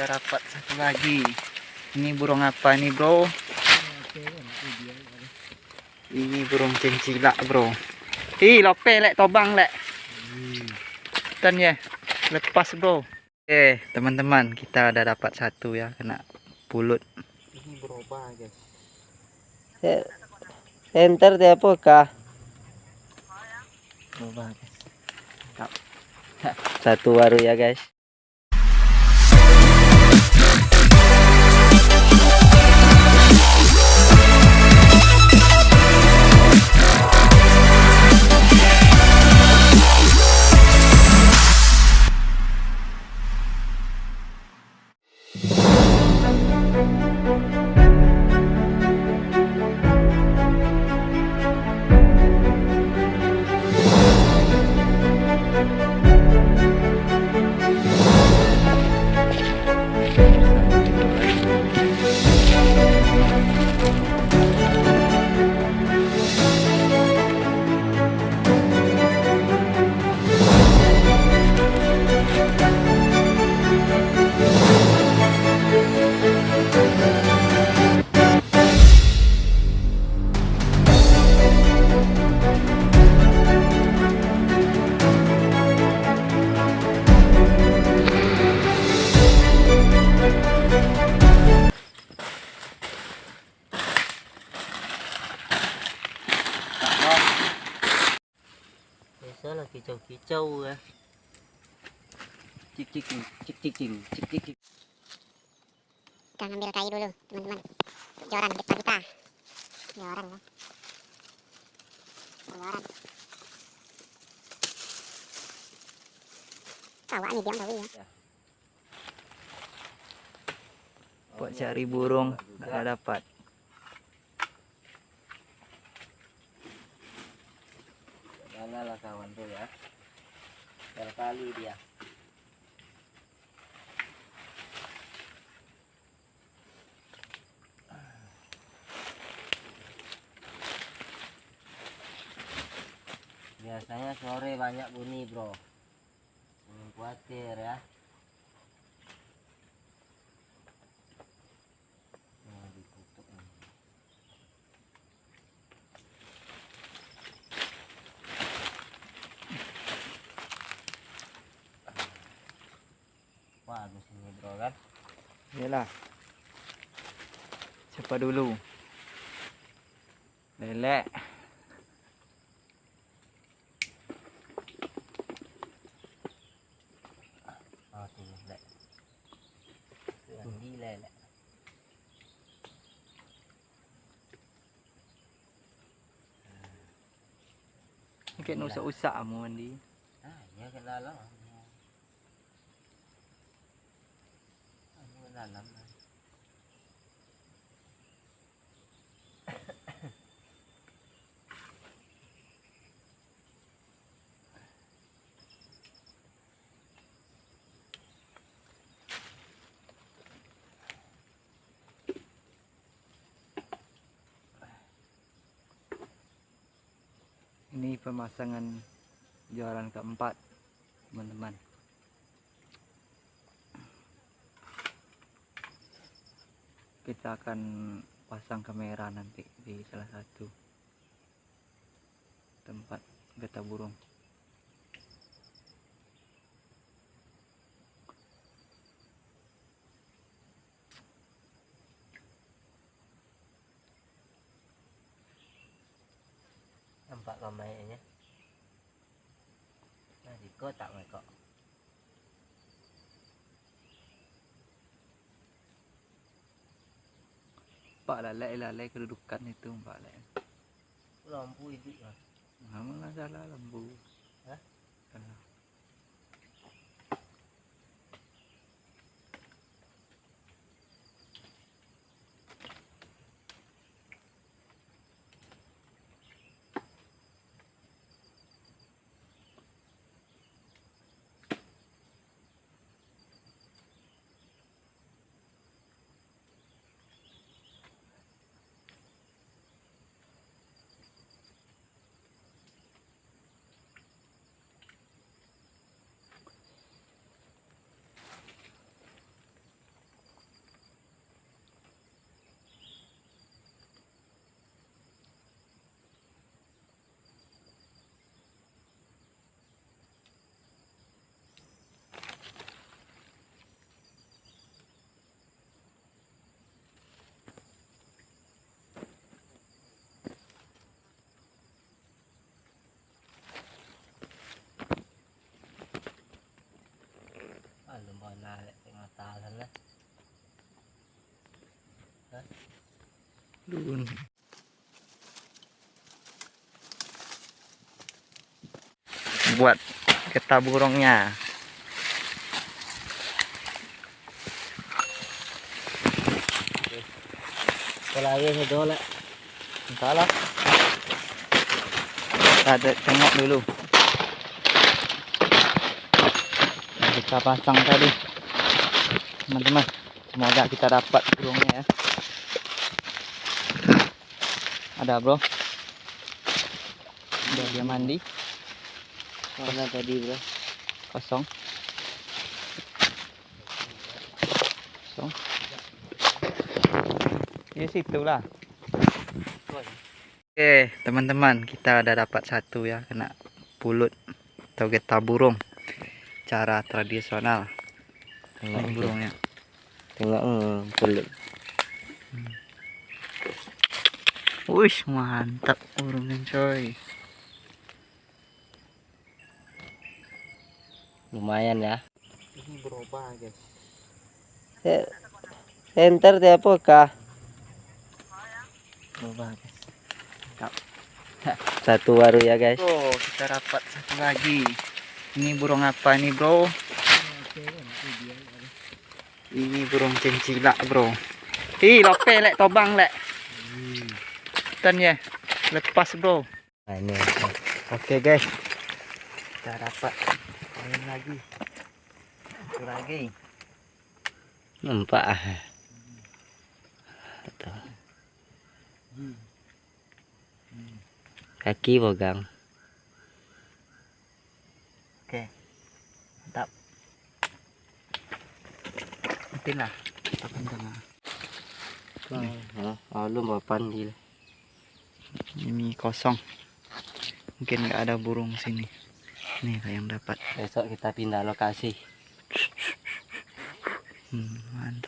kita dapat satu lagi. Ini burung apa nih bro? Ini burung cincilak bro. Ih lope lek tobang lek. Dan ya. Lepas bro. Oke teman-teman kita udah dapat satu ya. Kena pulut. Ini berubah guys. Center dia apa kah? berubah guys. Satu baru ya guys. trâu ra eh. cik cik cik kita ngambil kayu dulu teman-teman. Joran kita. Kita joran ya. Joran kawak nih dia tahu ya. ya. Buat cari burung nggak dapat. Janganlah kawan tuh ya? Berkali dia. Biasanya sore banyak bunyi bro. Jangan khawatir ya. nghĩa là Cepadulu để lẹ. À, lẹ. Đi lẹ lẹ. Cái nó sẽ ôi xạ mà đi. À, nhớ cái la lắm. Ini pemasangan jualan keempat, teman-teman. Kita akan pasang kamera nanti di salah satu tempat getah burung. Nampak ramainya. Nah, di kota mereka. Pak lalai-lalai kedudukan itu, Pak lalai. Lampu hidup lah. Mana salah lembu. Hah? Salah. Buat getah burungnya. Kalau saya dole. Entah lah. Kita ada tengok dulu. Kita pasang tadi. Teman-teman. Semoga kita dapat burungnya ya. Ada bro. Udah dia mandi. Mana tadi bro? Kosong. Kosong. Di situ lah. Oke, teman-teman, kita udah dapat satu ya kena pulut atau getah burung. Cara tradisional burungnya. Tengok hmm, Wih, mantap burungnya coy. Lumayan ya. Ini berubah guys. Center dia apa kah? Berubah guys. Satu baru ya guys. Bro, kita dapat satu lagi. Ini burung apa nih bro? Ini burung cincilak bro. Ih, lope lek tobang lek. Dan ya, lepas bro. Nah, ini. Oke guys, kita dapat poin lagi. Satu lagi. Nampak ah. Kaki pegang. Oke, mantap. Mungkin lah. Kita tengah. Oh, oh, lu papan gila. Ini kosong. Mungkin nggak ada burung sini. Nih yang dapat. Besok kita pindah lokasi. Hmm, mantap.